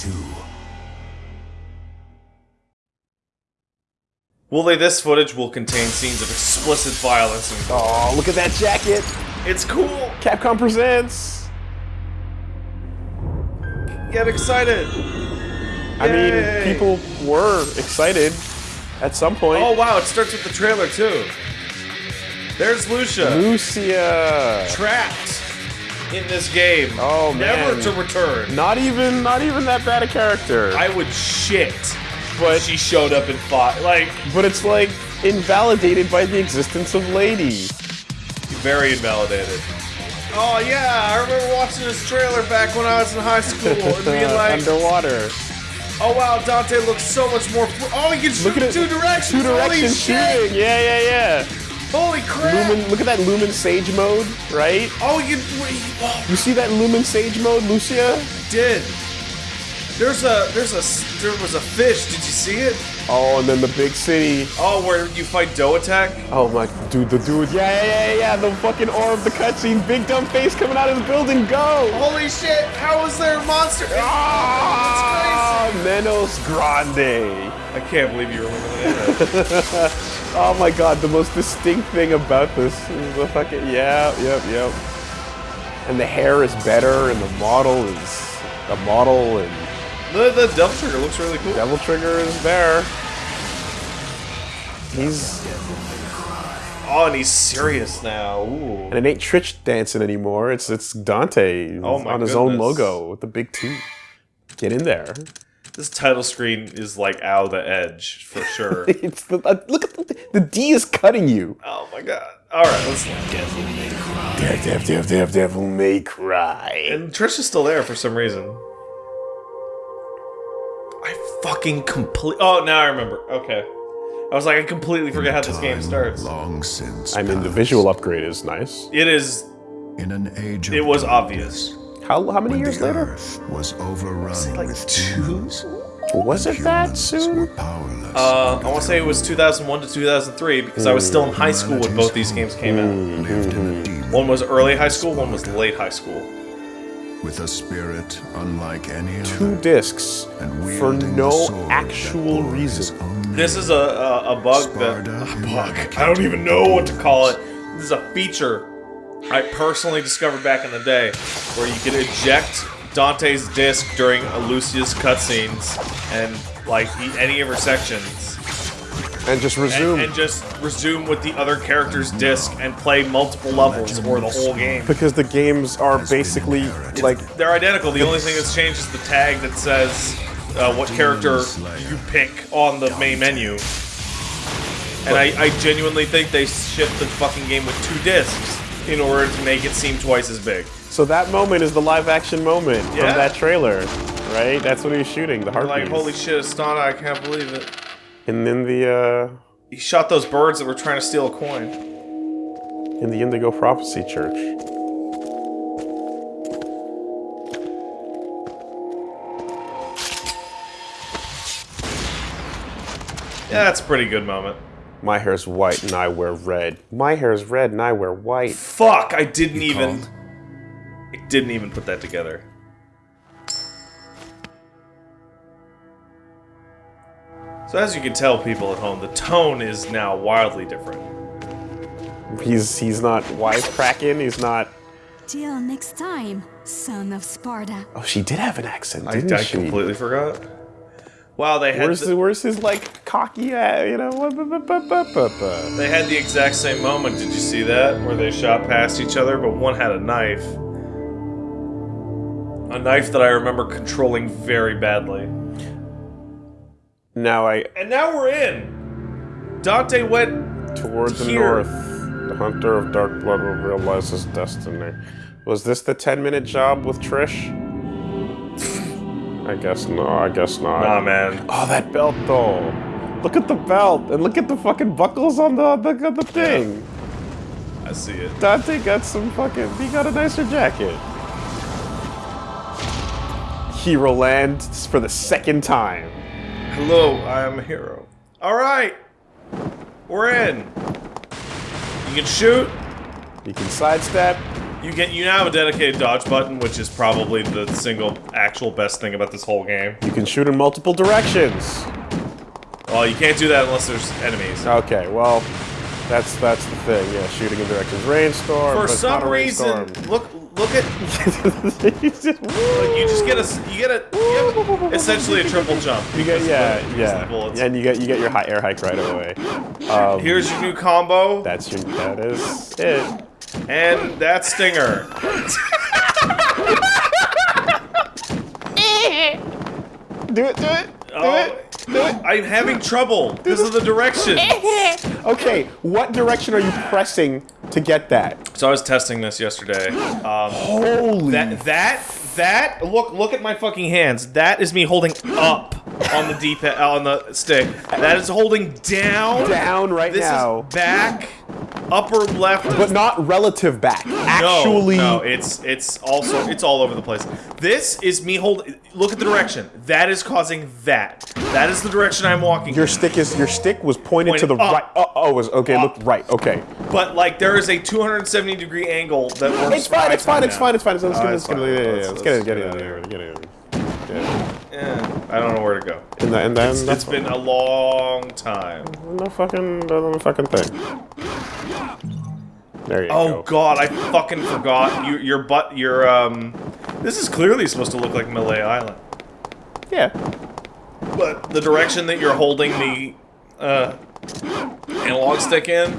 two. Will they? This footage will contain scenes of explicit violence and Oh, look at that jacket! It's cool. Capcom presents. Get excited. I mean, people were excited at some point. Oh wow! It starts with the trailer too. There's Lucia Lucia. trapped in this game. Oh, man, never to return. Not even, not even that bad a character. I would shit. but She showed up and fought. Like but it's like invalidated by the existence of Lady. very invalidated. Oh yeah, I remember watching this trailer back when I was in high school and being like, Underwater. "Oh wow, Dante looks so much more." Fl- oh, he can shoot Look at in it. two directions. Two Holy direction shit. shooting. Yeah, yeah, yeah. Holy crap! Lumen. Look at that Lumen Sage mode, right? Oh, you wait, Oh, You see that Lumen Sage mode, Lucia? did. There's a there's a there was a fish. Did you see it? Oh, and then the big city. Oh, where you fight Doe Attack? Oh my, dude, the dude. Yeah, yeah, yeah, yeah. The fucking orb, the cutscene, big dumb face coming out of the building. Go! Holy shit! How is there a monster? Ah, Menos Grande. I can't believe you remember that. Oh my god, the most distinct thing about this is the fucking yeah, yep, yep. And the hair is better, and the model is the model, and the the Devil Trigger looks really cool. Devil Trigger is there. He's Oh, and he's serious now. Ooh. and it ain't Trich dancing anymore. It's it's Dante Oh on his own logo with the big two. Get in there. This title screen is like out of the edge for sure. It's the uh, look at the, the D is cutting you. oh my god. All right, let's. Dev, dev, dev, dev, devil may cry. And Trish is still there for some reason. I fucking complete. Oh, now I remember. Okay. I was like, I completely forget how this game starts. Long since. I mean, the visual upgrade is nice. It is. In an age of It was darkness, obvious. How how many when years the later? earth was overrun like with two? Was it that humans were soon? Uh, I want to say it was 2001 to 2003 because I was still in high school when both these games came out. lived in a demon One was early high school, one was late high school. with a spirit unlike any other, Two discs and for no the sword that actual reason. This is a, a, a bug that. A bug. I don't even know what to call it. This is a feature I personally discovered back in the day where you could eject Dante's disc during Lucia's cutscenes and, like, eat any of her sections. And just And, resume. and just resume with the other character's disc and play multiple levels or the whole game. because the games are basically like They're identical. The only thing that's changed is the tag that says uh, what character you pick on the main menu. And I, I genuinely think they shipped the fucking game with two discs in order to make it seem twice as big. so that moment is the live action moment Yeah. from that trailer, right? That's what he was shooting, the heartbeat. like, holy shit, Astana, I can't believe it. And then the uh He shot those birds that were trying to steal a coin. in the Indigo Prophecy Church. Yeah, that's a pretty good moment. My hair's white and I wear red. My hair's red and I wear white. Fuck, I didn't You even. called? I didn't even put that together. So as you can tell, people at home, the tone is now wildly different. He's he's not wisecracking. He's not. Till next time, son of Sparda. Oh, she did have an accent, I, didn't I she? completely forgot. Wow, they had Where's the, where's his like cocky, you know? they had the exact same moment. Did you see that where they shot past each other, but one had a knife, a knife that I remember controlling very badly. Now I And now we're in. Dante went Toward the Here. north, the hunter of dark blood will realize his destiny. Was this the 10 minute job with Trish? I guess no, I guess not. Nah, man. Oh, that belt though. Look at the belt and look at the fucking buckles on the the, the thing. I see it. Dante got some fucking. He got a nicer jacket. Hero Land for the second time. Hello, I am a hero. All right, we're in. You can shoot. You can sidestep. You get you now have a dedicated dodge button, which is probably the single actual best thing about this whole game. You can shoot in multiple directions. Well, you can't do that unless there's enemies. Okay, well, that's that's the thing. Yeah, shooting in directions. Rainstorm. For but it's not some reason, look look at You just- like you just get a you get a you have essentially a triple jump. You get yeah the- yeah, and you get you get your high air hike right away. Um, Here's your new combo, that's your that is it. And that Stinger. Do it, do it, do Oh, it, do it. I'm having trouble because of the direction. Okay, what direction are you pressing to get that? So I was testing this yesterday. Um, Holy that that that look look at my fucking hands. That is me holding up on the D pad on the stick. That is holding down. down right This now, is back, upper left. but not relative back. Actually, no, it's it's also it's all over the place. This is me holding. Look at the direction. That is causing that. That is the direction I'm walking. your stick is your stick was pointed to the up. right. Uh, oh, oh, was okay. Up. Look right. Okay, but like there is a 270 degree angle that works. it's fine. It's fine. It's fine. It's fine. It's fine. Let's get it's let's get it. let's Get it. get it. it. Get it. Yeah. I don't know where to go. And, then- and then It's, it's been a long time. no fucking no fucking thing. There you Oh go. Oh god, I fucking forgot. You, your butt, your um. This is clearly supposed to look like Malay Island, Yeah. but the direction that you're holding the uh, analog stick in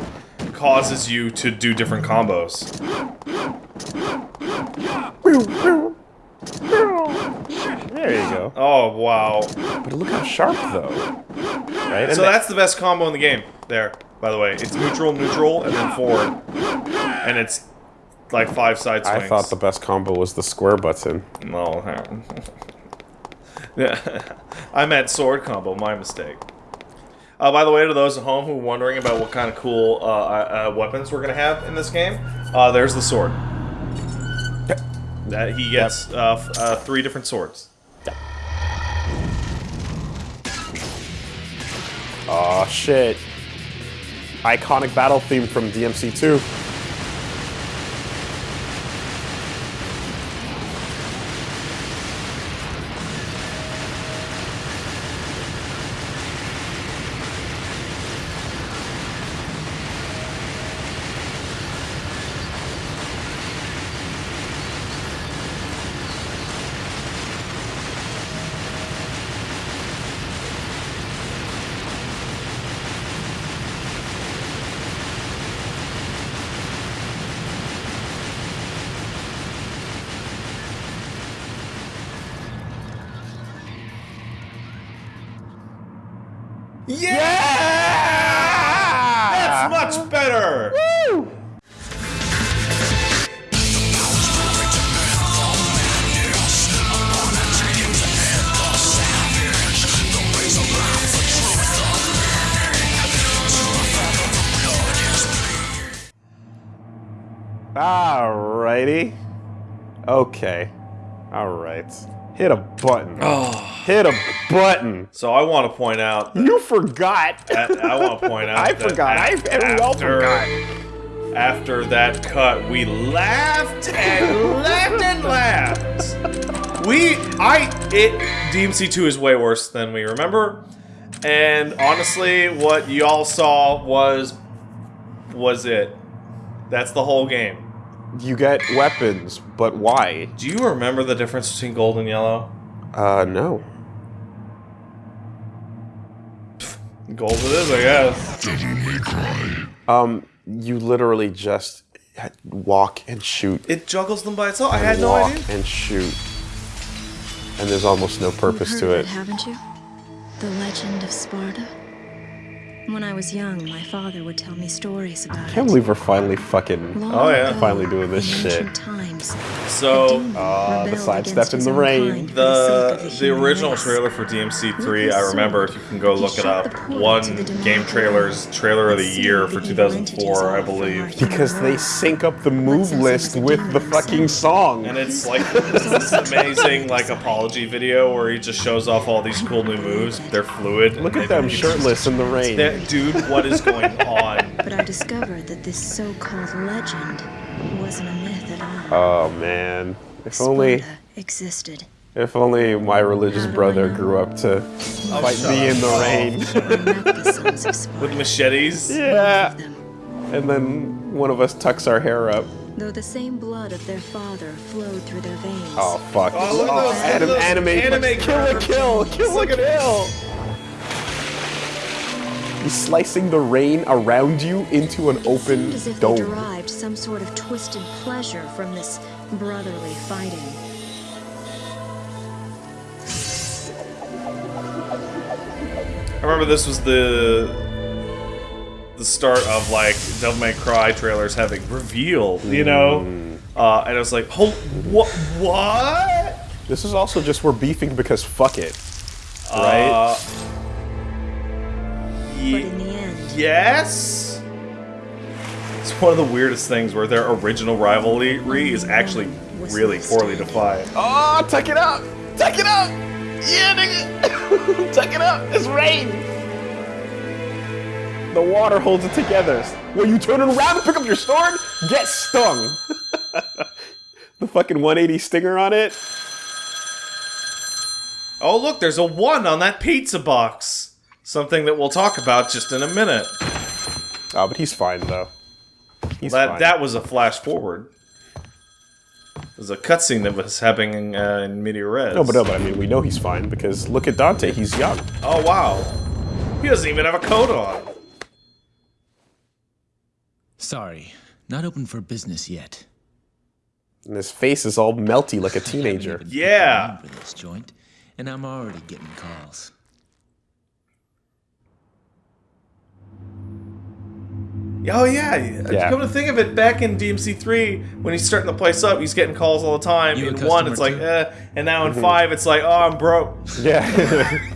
causes you to do different combos. There you go. Oh wow! But look how sharp though. Right. And So that's the best combo in the game. There, by the way, it's neutral, neutral, and then forward, and it's like five side swings. I thought the best combo was the square button. No. yeah. I meant sword combo, my mistake. Uh, by the way, to those at home who are wondering about what kind of cool uh, uh, weapons we're going to have in this game, uh, there's the sword. That he gets uh, f- uh, three different swords. Oh shit. Iconic battle theme from DMC2. That's much better! Woo! Alrighty. Okay. Alright. Hit a button. Oh. Hit a button. So I want to point out that, You forgot. that- I want to point out I that forgot. I af- and after- forgot. After that cut, we laughed and laughed and laughed. We, I, it, DMC2 is way worse than we remember. And honestly, what y'all saw was, was it. That's the whole game. You get weapons, but why? Do you remember the difference between gold and yellow? Uh, no. Gold it is, I guess. Um, you literally just walk and shoot. It juggles them by itself. I had no walk idea. and shoot. And there's almost no purpose to heard it. haven't you? The legend of Sparda. When I was young, my father would tell me stories about I can't believe we're finally fucking Long Oh, yeah. ago, finally doing this shit. Times, So, Ah, the sidestep in the rain. kind for The the original race. trailer for DMC3, I remember if you can go look it up. One to the demonic game trailers trailer of the year for the evil entities 2004, I off from our believe. Because they sync up the move list with the fucking song. And it's like this amazing like apology video where he just shows off all these cool new moves. They're fluid. Look at them shirtless in the rain. That- Dude, what is going on? But I I discovered that this so-called legend wasn't a myth at all. Oh man. If only Sparda existed. if only my religious How do I brother grew up to oh, fight me up. in the rain. I met the sons of Sparda. With machetes? yeah. And then one of us tucks our hair up. Though the same blood of their father flowed through their veins. Oh fuck. Oh, look at those- look at anim- those anime, anime Kill la Kill, kill a Look kill. He's slicing the rain around you into an It open seemed as if they dome. derived some sort of twisted pleasure from this brotherly fighting. I remember this was the the start of like Devil May Cry trailers having revealed, you know, Mm. uh, and I was like, "Oh, what? What?" This is also just we're beefing because fuck it. Right? Uh, But in the end, yes. It's one of the weirdest things where their original rivalry is actually really poorly defined. Oh, tuck it up! Tuck it up! Yeah, nigga! tuck it up! It's rain! The water holds it together. When you turn it around and pick up your sword, get stung! the fucking 180 stinger on it. Oh, look, there's a one on that pizza box. Something that we'll talk about just in a minute. Oh, but he's fine though. He's That fine. that was a flash forward. There's a cutscene that was happening uh, in Meteor Res. No, but no, but I mean, we know he's fine because look at Dante. He's young. Oh wow, he doesn't even have a coat on. Sorry, not open for business yet. And his face is all melty like a teenager. Yeah. picked a this joint, and I'm already getting calls. Oh yeah, Yeah. Come to think of it, back in DMC3, when he's starting the place up, he's getting calls all the time. You in one, customer it's like, too? eh, and now in five, it's like, oh, I'm broke. Yeah.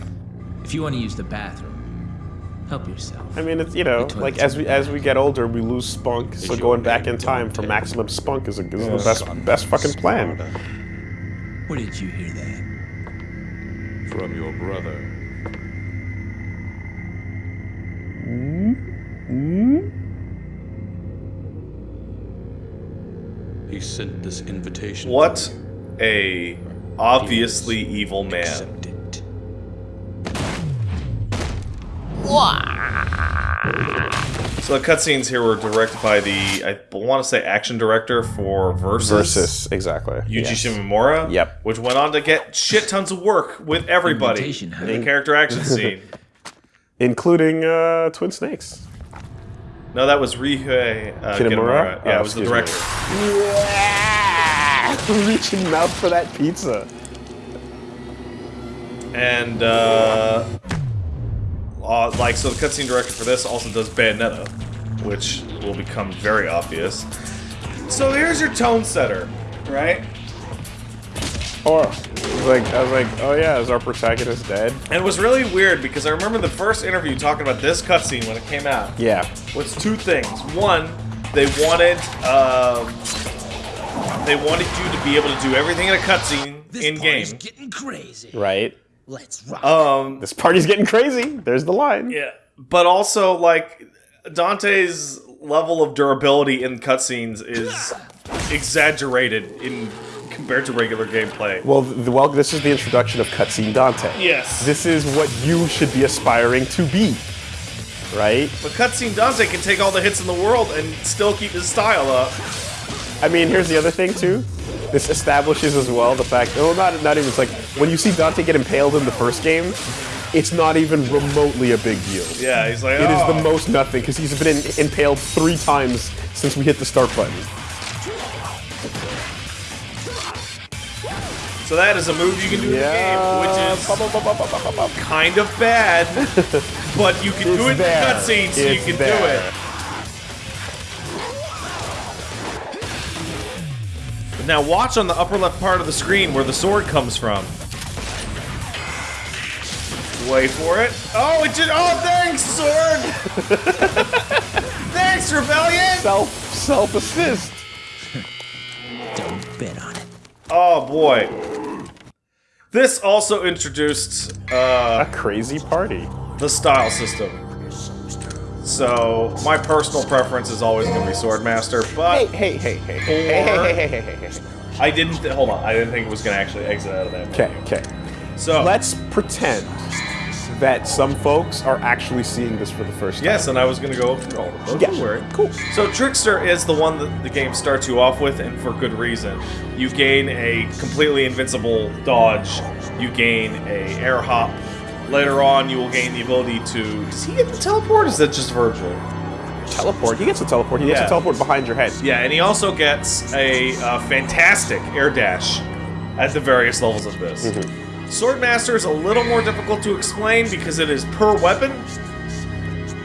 If you want to use the bathroom, help yourself. I mean, it's you know, like as we as we get older, we lose spunk. So Is going back in time for maximum spunk is, a, is the best best fucking plan. Where did you hear that? From your brother. He sent this invitation. What a obviously evil man. Accept it. So the cutscenes here were directed by the I want to say action director for Versus. Versus, exactly. Yuji yes. Shimomura. Yep. Which went on to get shit tons of work with everybody Invitation, huh? in the character action scene. including uh, Twin Snakes. No, that was Ryuhei uh, Kitamura? Kitamura. Yeah, Oh, it was the director. Yeah, reaching mouth for that pizza. And uh, uh, like so, the cutscene director for this also does Bayonetta, which will become very obvious. So here's your tone setter, right? Or I was like, I was like, oh yeah, is our protagonist dead? And it was really weird because I remember the first interview talking about this cutscene when it came out. Yeah. was two things. One, they wanted um, they wanted you to be able to do everything in a cutscene This in party's game. getting crazy. Right. Let's rock. Um, This party's getting crazy. There's the line. yeah, but also like Dante's level of durability in cutscenes is exaggerated in compared to regular gameplay. Well, the, well, this is the introduction of cutscene Dante. Yes, This is what you should be aspiring to be. Right? but cutscene Dante can take all the hits in the world and still keep his style up. I mean, here's the other thing too. This establishes as well the fact. Oh, not not even. It's like when you see Dante get impaled in the first game, it's not even remotely a big deal. Yeah, he's like, It is "Oh." the most nothing because he's been in, impaled three times since we hit the start button. So that is a move you can do in the game, which is kind of bad, but you can do It's it in the there. cutscene, so you can there. do it. Now watch on the upper left part of the screen where the sword comes from. Wait for it. Oh, it just. Oh, thanks, sword. thanks, rebellion. Self self assist. Don't bet on it. Oh boy. This also introduced uh, A crazy party. the style system. So my personal preference is always going to be Swordmaster, but Hey, hey, hey, hey, hey, hey, hey, hey, hey, hey, hey, hey. I didn't. Th- hold on, I didn't think it was going to actually exit out of that. Okay, okay. So Let's pretend that some folks are actually seeing this for the first time. Yes, and I was going to go through all of. Yeah. Cool. So Trickster is the one that the game starts you off with, and for good reason. You gain a completely invincible dodge. You gain a air hop. Later on, you will gain the ability to. Does he get the teleport? Or is that just Virgil? Teleport. He gets a teleport. He gets Yeah. a teleport behind your head. Yeah, and he also gets a uh, fantastic air dash at the various levels of this. Swordmaster is a little more difficult to explain because it is per weapon.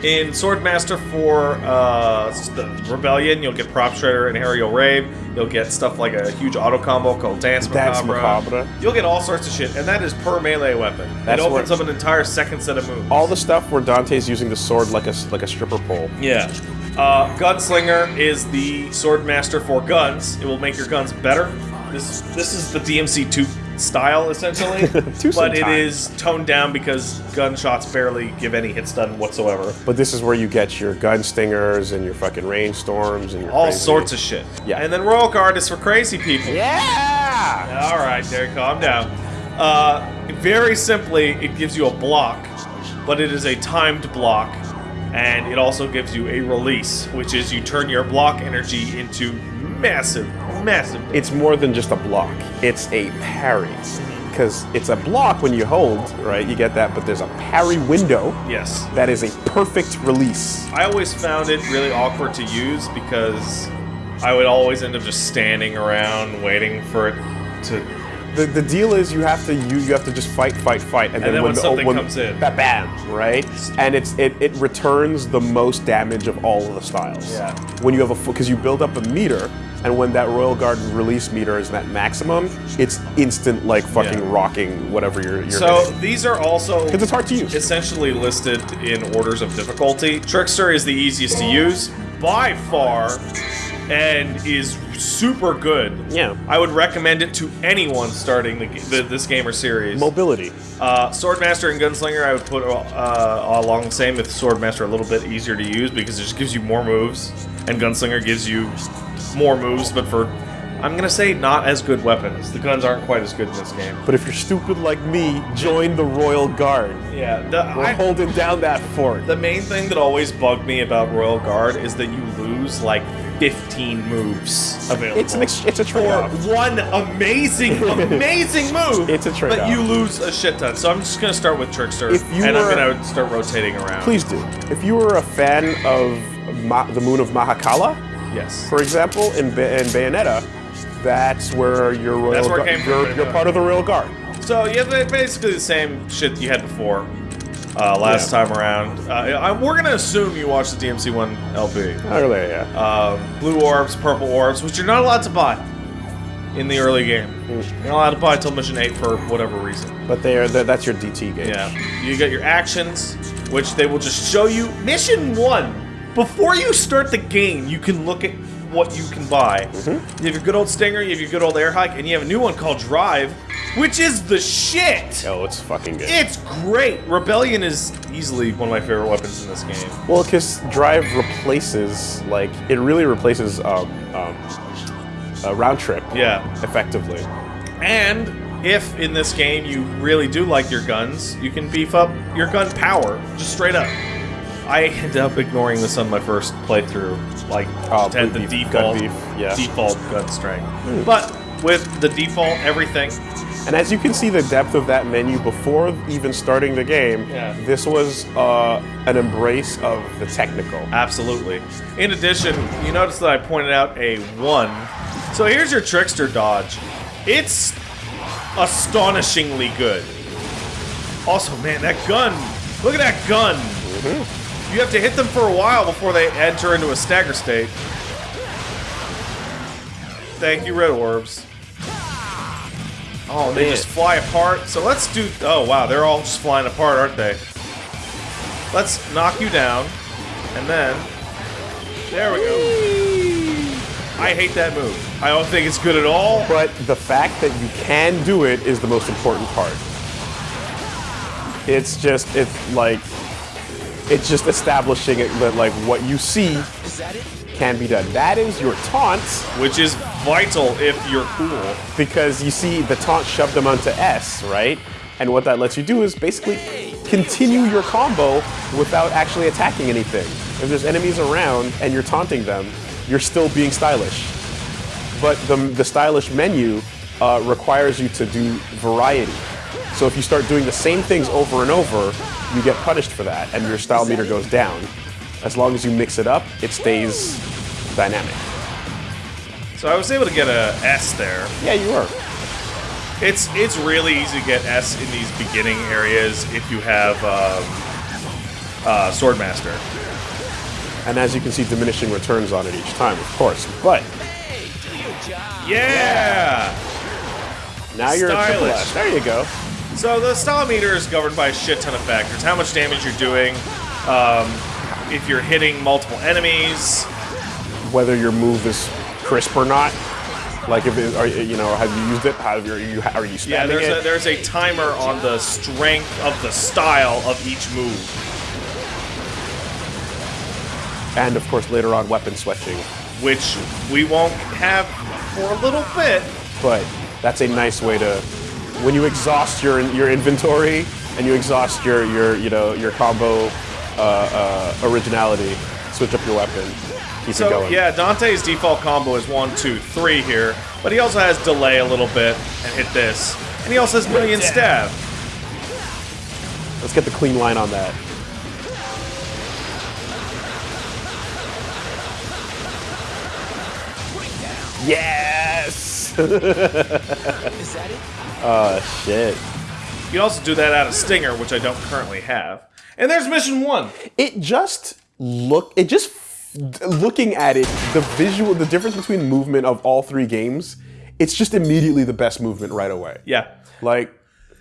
In Swordmaster for uh, the Rebellion, you'll get Prop Shredder and Aerial Rave. You'll get stuff like a huge auto combo called Dance Dance Macabre. Macabre. You'll get all sorts of shit, and that is per melee weapon. That's it opens up an entire second set of moves. All the stuff where Dante's using the sword like a like a stripper pole. Yeah. Uh, Gunslinger is the Swordmaster for guns. It will make your guns better. This this is the DMC two style essentially, but it sometime. toned down because gunshots barely give any hit stun whatsoever. But this is where you get your gun stingers and your fucking rainstorms and your All crazy- sorts of shit. Yeah. And then Royal Guard is for crazy people. Yeah. All right, there, calm down. Uh, very simply, it gives you a block, but it is a timed block, and it also gives you a release, which is you turn your block energy into massive, massive. It's more than just a block. It's a parry. Because it's a block when you hold, right? You get that, but there's a parry window yes. that is a perfect release. I always found it really awkward to use because I would always end up just standing around waiting for it to. The, the deal is you have to you, you have to just fight fight fight and, then, then when the, something when, comes in. ba- bam right and it's it, it returns the most damage of all of the styles Yeah. when you have a because you build up a meter and when that royal guard release meter is at maximum it's instant like fucking Yeah. rocking whatever you're, you're So hitting. these are also 'Cause it's hard to use. Essentially listed in orders of difficulty. Trickster is the easiest to use by far, and is super good. Yeah. I would recommend it to anyone starting the, the, this gamer series. mobility Uh, Swordmaster and Gunslinger, I would put uh, along the same with Swordmaster a little bit easier to use because it just gives you more moves, and Gunslinger gives you more moves, but for I'm gonna say not as good weapons. The guns aren't quite as good in this game. but if you're stupid like me join the royal guard Yeah, the, we're I, holding down that fort The main thing that always bugged me about Royal Guard is that you lose like 15 moves available. it's an it's a trade-off one amazing, amazing move. It's a trade-off. But you lose a shit ton. So I'm just gonna start with Trickster, If you and were- I'm gonna start rotating around. please do if you were a fan of Ma- the moon of mahakala yes. For example, in, ba- in Bayonetta, that's where your royal That's where you're, you're part of the royal guard. So yeah, they're basically the same shit you had before. Uh, last Yeah. time around, uh, I, we're gonna assume you watched the DMC one LP. Earlier, yeah. um, blue orbs, purple orbs, which you're not allowed to buy in the early game. You're not allowed to buy until mission 8 for whatever reason. but they are that's your DT game. Yeah. You get your actions, which they will just show you. Mission 1, before you start the game, you can look at what you can buy. You have your good old Stinger, you have your good old Air Hike, and you have a new one called Drive, which is the shit! Oh, it's fucking good. It's great! Rebellion is easily one of my favorite weapons in this game. well, because Drive replaces like it really replaces um, um, a round trip. Yeah. Effectively. And if in this game you really do like your guns, you can beef up your gun power just straight up. I ended up ignoring this on my first playthrough, like Oh, had the beef- default gun beef, yeah. Hmm. default gun strength. But with the default everything, And as you can see the depth of that menu before even starting the game, Yeah. this was uh, an embrace of the technical. absolutely. In addition, you notice that I pointed out a one. So here's your trickster dodge. It's astonishingly good. Also, man, that gun! Look at that gun! You have to hit them for a while before they enter into a stagger state. Thank you, red orbs. Oh, they Man. just fly apart. So let's do. Oh wow, they're all just flying apart, aren't they? Let's knock you down, and then there we go. I hate that move. I don't think it's good at all. But the fact that you can do it is the most important part. It's just, it's like, It's just establishing it that like what you see can be done. That is your taunt Which is vital if you're cool. because you see the taunt shoved them onto S, right? And what that lets you do is basically continue your combo without actually attacking anything. If there's enemies around and you're taunting them, you're still being stylish. But the, the stylish menu uh, requires you to do variety. So if you start doing the same things over and over, you get punished for that, and your style meter goes down. As long as you mix it up, it stays dynamic. So I was able to get a S there. Yeah, you were. It's it's really easy to get S in these beginning areas if you have um, uh, Swordmaster. And as you can see, diminishing returns on it each time, of course. But Yeah! Now you're Stylish. There you go. So the style meter is governed by a shit ton of factors. How much damage you're doing, um, if you're hitting multiple enemies, Whether your move is crisp or not. Like if it, are, you know, have you used it? Have you, are you are you Yeah, there's it? a, there's a timer on the strength of the style of each move. and of course, later on, weapon switching. which we won't have for a little bit. But that's a nice way to, when you exhaust your your inventory and you exhaust your your you know your combo uh, uh, originality, switch up your weapon. Keep it So going. yeah, Dante's default combo is one, two, three here, but he also has delay a little bit and hit this, and he also has million stab. Let's get the clean line on that. Yes! Oh shit. You can also do that out of Stinger, which I don't currently have. And there's mission one. It just look. It just looking at it, the visual, the difference between movement of all three games. It's just immediately the best movement right away. Yeah. Like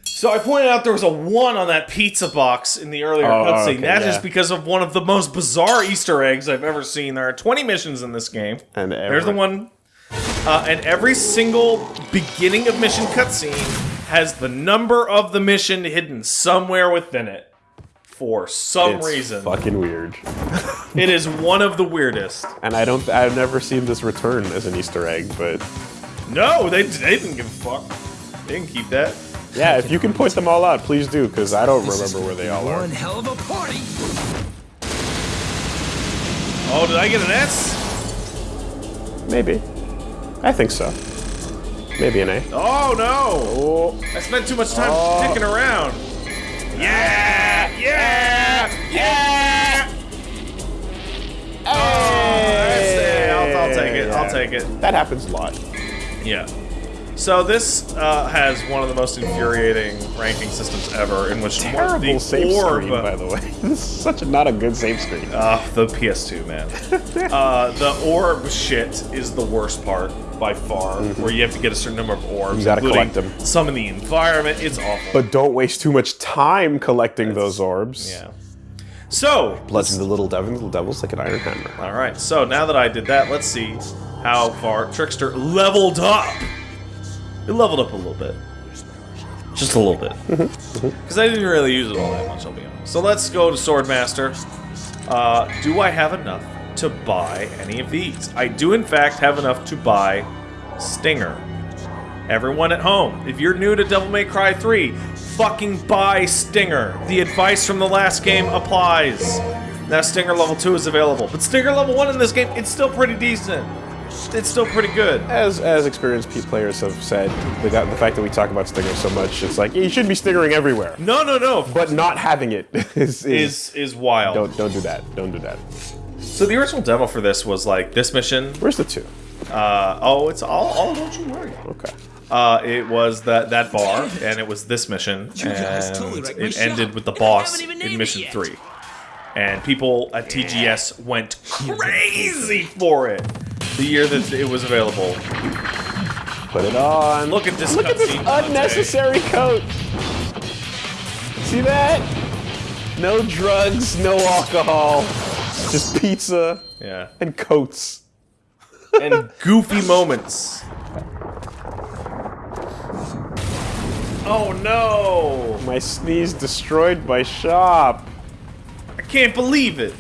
So I pointed out there was a one on that pizza box in the earlier Oh, cutscene. okay, That's yeah. just because of one of the most bizarre Easter eggs I've ever seen. There are 20 missions in this game. And there's the one. Uh, and every single beginning of mission cutscene has the number of the mission hidden somewhere within it. For some it's reason, fucking weird. it is one of the weirdest. And I don't. I've never seen this return as an Easter egg, but No, they, they didn't give a fuck. They didn't keep that. yeah, if you can point them all out, please do, because I don't remember where they all are. One hell of a party. Oh, did I get an S? Maybe. I think so. Maybe an A. Oh no! Oh, I spent too much time Oh. dicking around. Yeah! Yeah! Yeah! Oh, that's it. I'll, I'll take it. I'll take it. that happens a lot. Yeah. So this uh, has one of the most infuriating ranking systems ever, in which Terrible the save orb, screen, by the way. this is such a not a good save screen. Uh, the PS2, man. uh, the orb shit is the worst part by far, where you have to get a certain number of orbs, Mm-hmm. You gotta collect them. some in the environment. It's awful. but don't waste too much time collecting those orbs. yeah. So, Bloods the little devil, little devils like an iron hammer. all right. So now that I did that, let's see how far Trickster leveled up. It leveled up a little bit, just a little bit, because I didn't really use it all that much. I'll be honest. So let's go to Swordmaster. Uh, do I have enough to buy any of these? I do, in fact, have enough to buy Stinger. Everyone at home, if you're new to Devil May Cry 3, fucking buy Stinger. The advice from the last game applies. Now Stinger level 2 is available, but Stinger level 1 in this game, it's still pretty decent. It's still pretty good. As as experienced pe- players have said, the, the fact that we talk about Stinger so much, it's like you should be Stingering everywhere. No, no, no. But not having it is, is, is is wild. don't don't do that. Don't do that. So the original demo for this was like this mission. Where's the two? Uh, oh, it's all. Oh, don't you worry. Okay. Uh, it was that that bar, and it was this mission, and totally wrecked my it ended with the boss in mission three. And people at TGS went crazy for it the year that it was available. Put it on. Look at this Look at this Dante. unnecessary coat. See that? No drugs, no alcohol, just pizza Yeah, and coats. and goofy moments. Oh no! My sneeze destroyed my shop. I can't believe it.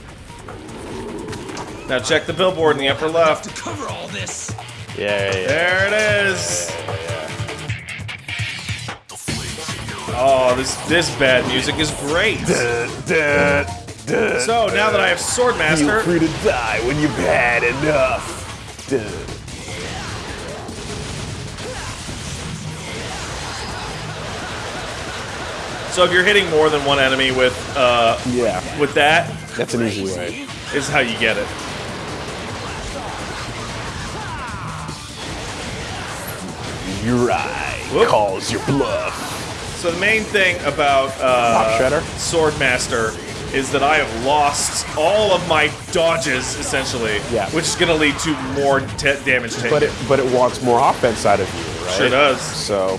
Now check the billboard in the upper left. To cover all this. Yeah, yeah, yeah. There it is. Oh, this this bad music is great. So now that I have Swordmaster, Feel free to die when you've had enough. Duh. so if you're hitting more than one enemy with uh, Yeah, with that, that's an easy way. is how you get it. Your eye Whoop. calls your bluff. So the main thing about uh, Swordmaster is that I have lost all of my dodges essentially, Yeah. which is going to lead to more damage taken. But it but it wants more offense out of you, right? Sure does. So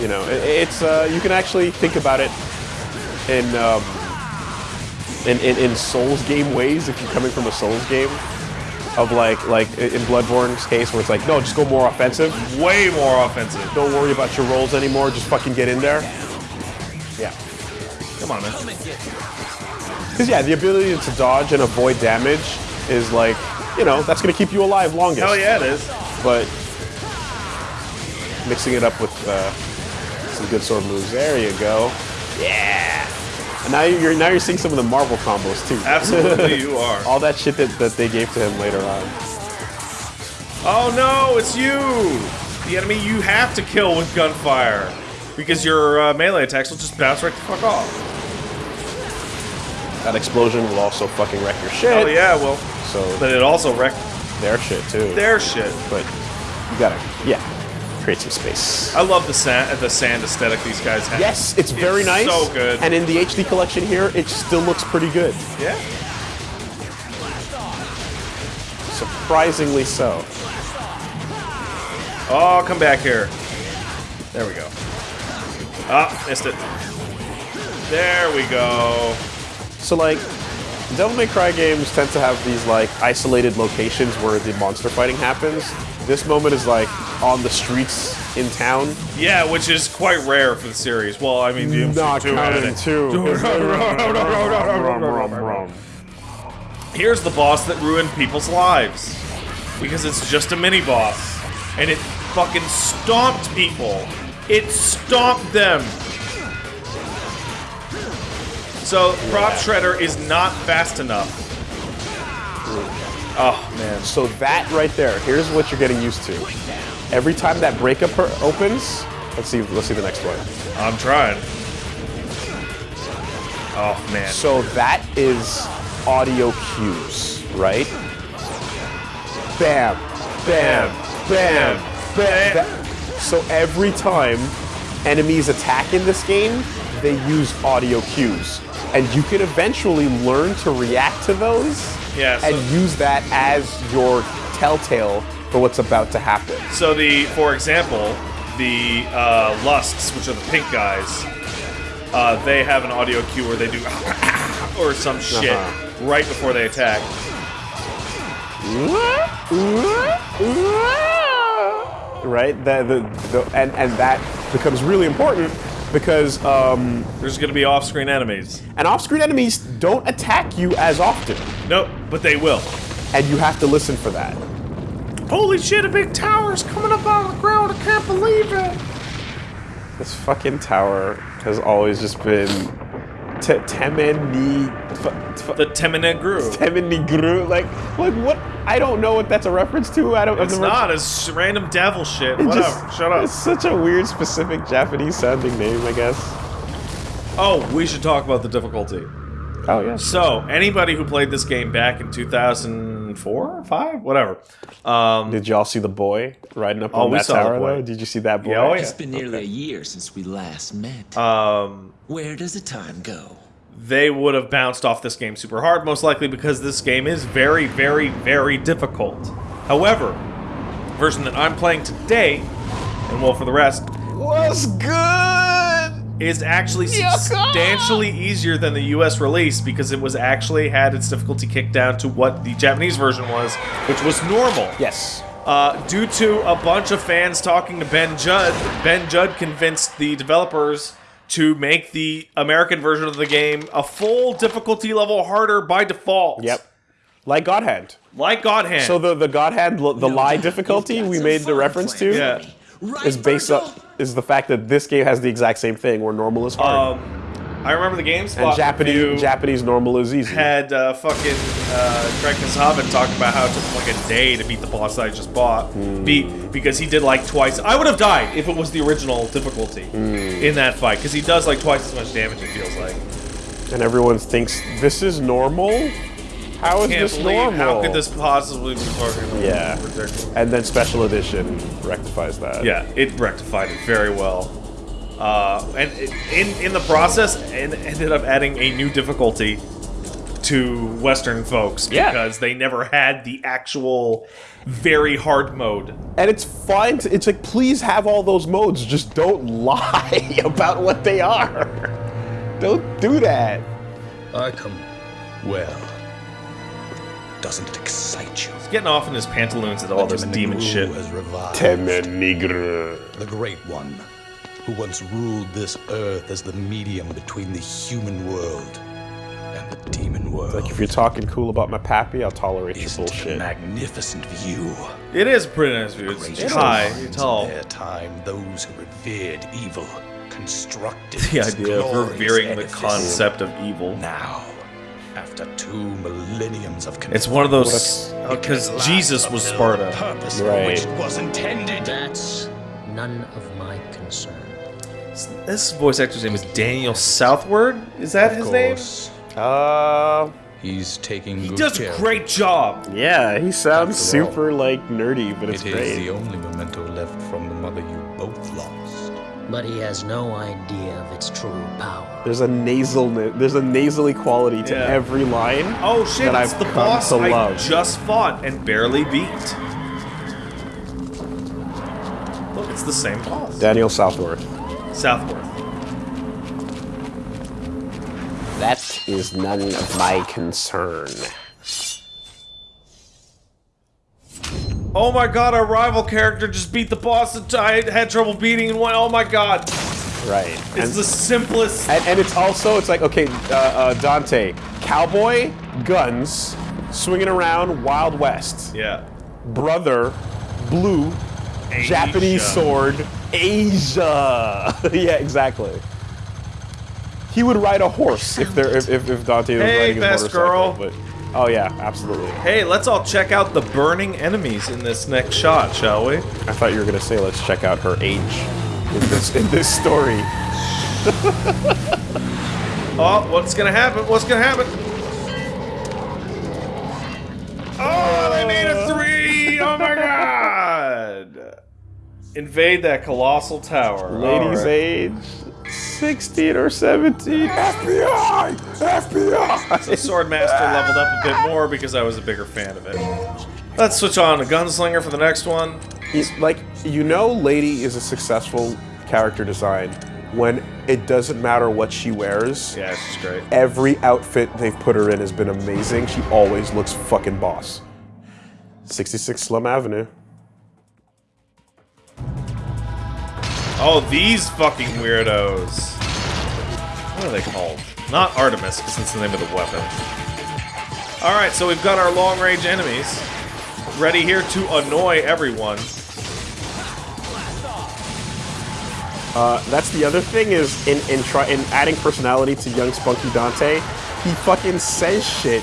you know, it, it's uh, you can actually think about it in, um, in in in Souls game ways if you're coming from a Souls game. Of like like in Bloodborne's case where it's like, no, just go more offensive. way more offensive. Don't worry about your rolls anymore. Just fucking get in there. Yeah. Come on, man. Because yeah, the ability to dodge and avoid damage is like, you know, that's gonna keep you alive longest. Hell yeah, it is. But mixing it up with uh, some good sword moves. There you go. Yeah. And now you're now you're seeing some of the Marvel combos too. Absolutely, you are. All that shit that, that they gave to him later on. Oh no, it's you! The enemy you have to kill with gunfire. Because your uh, melee attacks will just bounce right the fuck off. That explosion will also fucking wreck your shit. Oh yeah, well. So But it also wrecked their shit too. their shit. But you gotta, yeah, create some space. I love the sand, the sand aesthetic these guys have. Yes, it's very nice. So good. And in the HD collection here, it still looks pretty good. yeah. Surprisingly so. Oh, come back here. There we go. Ah, missed it. There we go. So like, Devil May Cry games tend to have these like isolated locations where the monster fighting happens. This moment is like on the streets in town. Yeah, which is quite rare for the series. Well, I mean, DMC2 Not counting two. Here's the boss that ruined people's lives. Because it's just a mini boss. And it fucking stomped people. It stomped them. So, Prop Shredder is not fast enough. Oh, man. So that right there, here's what you're getting used to. Every time that breakup opens, let's see, let's see the next one. I'm trying. Oh, man. So that is audio cues, right? Bam, bam, bam, bam. That- so every time enemies attack in this game, they use audio cues. And you can eventually learn to react to those Yeah, so- and use that as your telltale for what's about to happen. So the, for example, the uh, lusts, which are the pink guys, uh, they have an audio cue where they do or some shit Uh-huh. right before they attack. Right? The, the, the, and, and that becomes really important because um, There's going to be off-screen enemies. and off-screen enemies don't attack you as often, Nope, but they will. and you have to listen for that. Holy shit! A big tower's coming up out of the ground. I can't believe it. This fucking tower has always just been te- temeni The Temen-ni-gru like like what? I don't know what that's a reference to. I don't. It's not. It's random devil shit. it Whatever. just- Shut up. It's such a weird, specific Japanese sounding name, I guess. Oh, we should talk about the difficulty. Oh yeah. So, anybody who played this game back in 2004, five, whatever. Um, Did y'all see the boy riding up Oh, on we that saw tower? Though? Did you see that boy? Yeah, oh, yeah. It's been nearly a year since we last met. um, Where does the time go? they would have bounced off this game super hard, most likely because this game is very, very, very difficult. However, the version that I'm playing today, and well, for the rest, Was good. Is actually substantially easier than the US release because it was actually had its difficulty kicked down to what the Japanese version was, which was normal. Yes. Uh, due to a bunch of fans talking to Ben Judd, Ben Judd convinced the developers to make the American version of the game a full difficulty level harder by default. Yep. Like God Hand. Like God Hand. So the the God Hand, the lie difficulty we made the reference to, yeah. Is based up is the fact that this game has the exact same thing where normal is hard Um, I remember the games. and Japanese Japanese normal is easy. had uh, fucking uh, Greg Kasavin talk about how it took him like a day to beat the boss that I just bought. Hmm. Beat because he did like twice. I would have died if it was the original difficulty Hmm. in that fight because he does like twice as much damage. It feels like. and everyone thinks this is normal. How is Can't this normal? how could this possibly be fucking Yeah. ridiculous? And then special edition rectifies that. Yeah, it rectified it very well. Uh, and it, in in the process, and ended up adding a new difficulty to Western folks Yeah. because they never had the actual very hard mode. And it's fine. To, it's like, please have all those modes. Just don't lie about what they are. Don't do that. I come. Well, doesn't it excite you? He's getting off in his pantaloons at all this Benjamin demon Negru shit. has revived. Temen-ni-gru. The Great One, who once ruled this earth as the medium between the human world and the demon world. Like, if you're talking cool about my pappy, I'll tolerate your Isn't it a bullshit. magnificent view. It is a pretty nice view. It's, Great it's high, it's tall. In their time, those who revered evil constructed The idea of glorious revering the concept of evil. Now, after two millenniums of It's one of those conflict, because can Jesus was fulfill the Sparda. Purpose for Right. which it was intended. That's none of my concern. This voice actor's name is Daniel Southward. Is that his name? course, Uh, He's taking He good does a care of great job. yeah, he sounds After all, super, like, nerdy, but it's It is great. the only memento left from the mother you both lost. But he has no idea of its true power. There's a nasal, there's a nasally quality to Yeah. every line. Oh shit! that it's I've the come boss to I love. just fought and barely beat. Look, it's the same boss. Daniel Southworth. Southworth. That is none of my concern. Oh my god, our rival character just beat the boss that I had trouble beating and went. Oh my god, Right. it's And, the simplest. and, and it's also, it's like, okay, uh, uh, Dante, cowboy, guns, swinging around, Wild West. Yeah. Brother, blue, Asia. Japanese sword, Asia. yeah, exactly. He would ride a horse if there if, if, if Dante was Hey, riding his best motorcycle. girl. But oh yeah, absolutely. Hey, let's all check out the burning enemies in this next shot, shall we? I thought you were gonna say let's check out her age in this in this story. Oh, what's gonna happen? What's gonna happen? Oh, they made a three! Oh my god! Invade that colossal tower. Lady's Alright. age 16 or 17. FBI! FBI! So Swordmaster leveled up a bit more because I was a bigger fan of it. Let's switch on to Gunslinger for the next one. He's like, you know, Lady is a successful character design when it doesn't matter what she wears. Yeah, she's great. Every outfit they've put her in has been amazing. She always looks fucking boss. 66 Slum Avenue. Oh, these fucking weirdos. What are they called? Not Artemis, because that's the name of the weapon. Alright, so we've got our long range enemies ready here to annoy everyone. Uh, that's the other thing is in in try in adding personality to young spunky Dante, he fucking says shit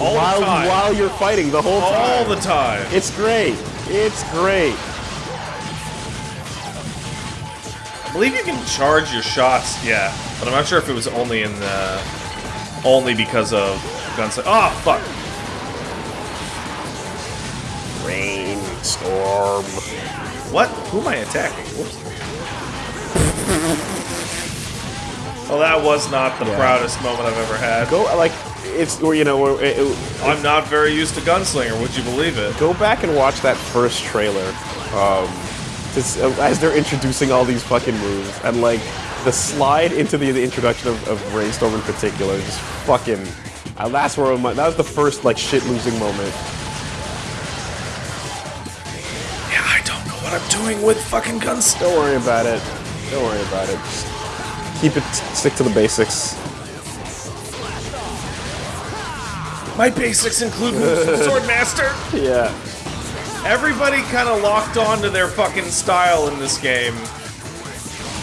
All the while time. while you're fighting the whole time. All the time. It's great. It's great. I believe you can charge your shots, yeah, but I'm not sure if it was only in the only because of guns. Oh fuck! Rainstorm. What? Who am I attacking? Whoops. well, that was not the Yeah. proudest moment I've ever had. Go like it's or you know it, it- I'm not very used to gunslinger. Would you believe it? go back and watch that first trailer. Um, just, uh, as they're introducing all these fucking moves and like the slide into the, the introduction of, of Rainstorm in particular, just fucking. Uh, that's where my, that was the first like shit losing moment. Yeah, I don't know what I'm doing with fucking guns. Don't worry about it. Don't worry about it. Just Keep it, stick to the basics. My basics include moves from Swordmaster. Yeah. Everybody kind of locked on to their fucking style in this game.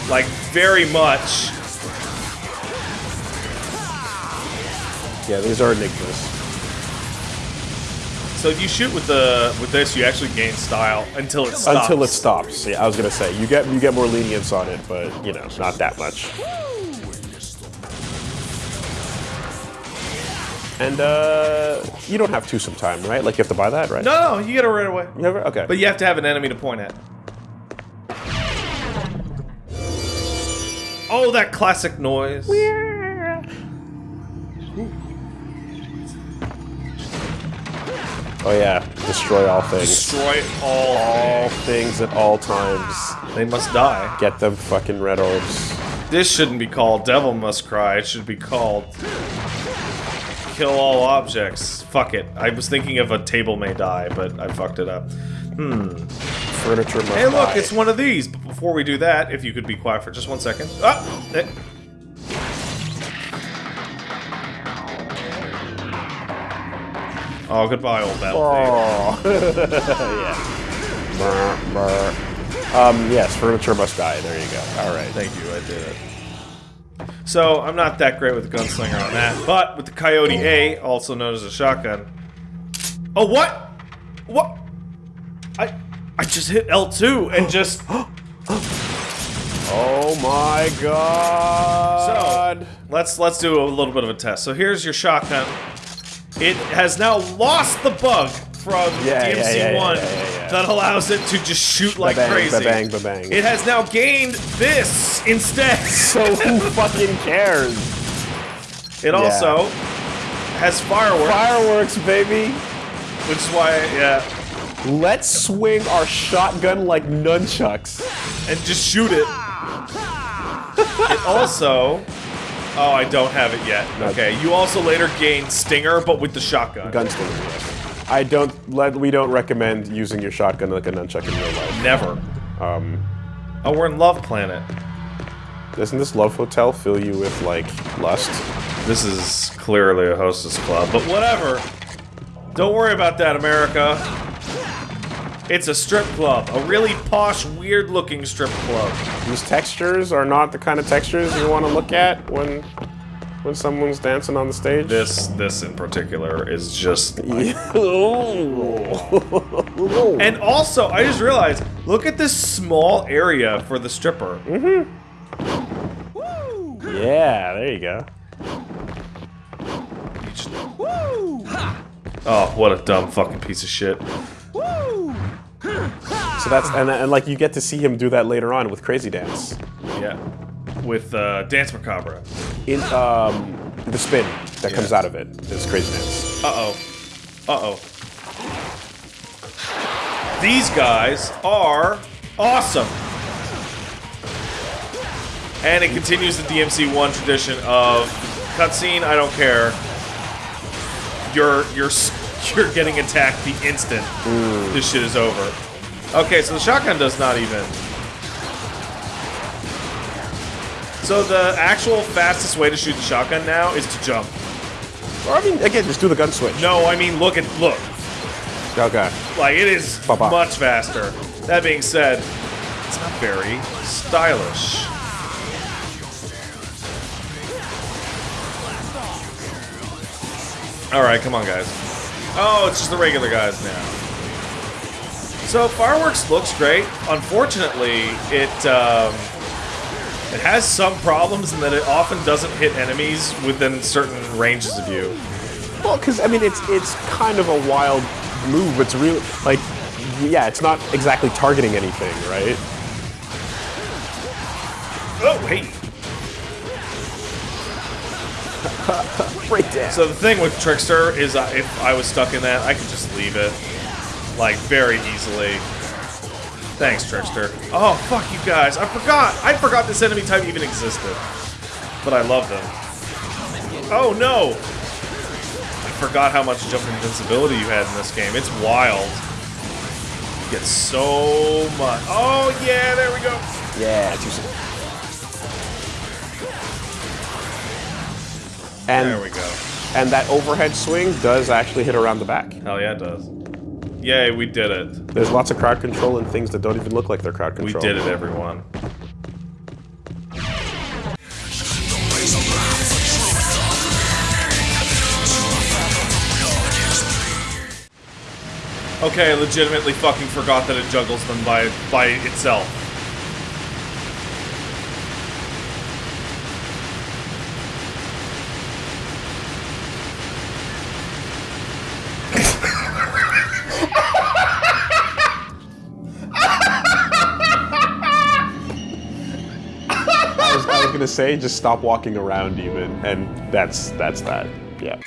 Like, very much. Yeah, these are enigmas. So if you shoot with the with this, you actually gain style until it stops. Until it stops. Yeah, I was gonna say you get you get more lenience on it, but you know, not that much. And uh, you don't have to sometime, right? Like you have to buy that, right? No, no, you get it right away. You have it? Okay. But you have to have an enemy to point at. Oh, that classic noise. oh yeah, destroy all things. Destroy all. All things at all times. They must die. Get them fucking red orbs. This shouldn't be called Devil Must Cry. It should be called Kill All Objects. Fuck it. I was thinking of a table may die, but I fucked it up. Hmm. Furniture must Hey, look, die. it's one of these. But before we do that, if you could be quiet for just one second. Ah! eh. Oh, goodbye, old battle. Oh. yeah. Um, yes, furniture must die. There you go. All right. Thank you, I did it. So, I'm not that great with the gunslinger on that, but with the Coyote A, also known as a shotgun. Oh, what? What? I I just hit L2 and just... Oh my god. So, let's let's do a little bit of a test. So here's your shotgun. It has now lost the bug from Yeah, yeah, DMC1 yeah, yeah, that allows it to just shoot like Ba-bang, crazy. ba-bang, ba-bang. It has now gained this instead. So who fucking cares? It also has fireworks, Fireworks, baby. which is why, yeah, Let's swing our shotgun like nunchucks. and just shoot it. It also, oh, I don't have it yet. Okay, you also later gain Stinger, but with the shotgun. Gunslinger. yes. I don't let. We don't recommend using your shotgun like a nunchuck in real life. Never. Um, Oh, we're in Love Planet. doesn't this love hotel fill you with like lust? This is clearly a hostess club, but whatever. Don't worry about that, America. It's a strip club. A really posh, weird looking strip club. These textures are not the kind of textures you want to look at when when someone's dancing on the stage. This this in particular is just and And also, I just realized, look at this small area for the stripper. Mm-hmm. yeah, there you go. Oh, what a dumb fucking piece of shit. So that's and, and like you get to see him do that later on with Crazy Dance Yeah. With uh, Dance Macabre. in um the spin that comes out of it is Crazy Dance. Uh-oh. Uh-oh. These guys are awesome. And it continues the DMC1 tradition of cutscene, I don't care. You're you're you're getting attacked the instant this shit is over. Okay, so the shotgun does not even. So the actual fastest way to shoot the shotgun now is to jump. Or I mean, again, just do the gun switch. No, I mean look at look. Okay. Like it is much faster. That being said, it's not very stylish. All right, come on, guys. Oh, it's just the regular guys now. So fireworks looks great. Unfortunately, it um, it has some problems in that it often doesn't hit enemies within certain ranges of you. Well, because I mean, it's it's kind of a wild move. It's real like, yeah, it's not exactly targeting anything, right? Oh, hey. Breakdown. So the thing with Trickster is uh, if I was stuck in that, I could just leave it. Like, very easily. Thanks, Trickster. Oh, fuck you guys. I forgot. I forgot this enemy type even existed. But I love them. Oh, no. I forgot how much jump invincibility you had in this game. It's wild. You get so much. Oh, yeah, there we go. yeah. And There we go. and that overhead swing does actually hit around the back. Hell yeah, it does. Yay, we did it. There's lots of crowd control and things that don't even look like they're crowd control. We did it, everyone. Okay, I legitimately fucking forgot that it juggles them by by itself. Say just stop walking around even, and that's that's that. Yeah.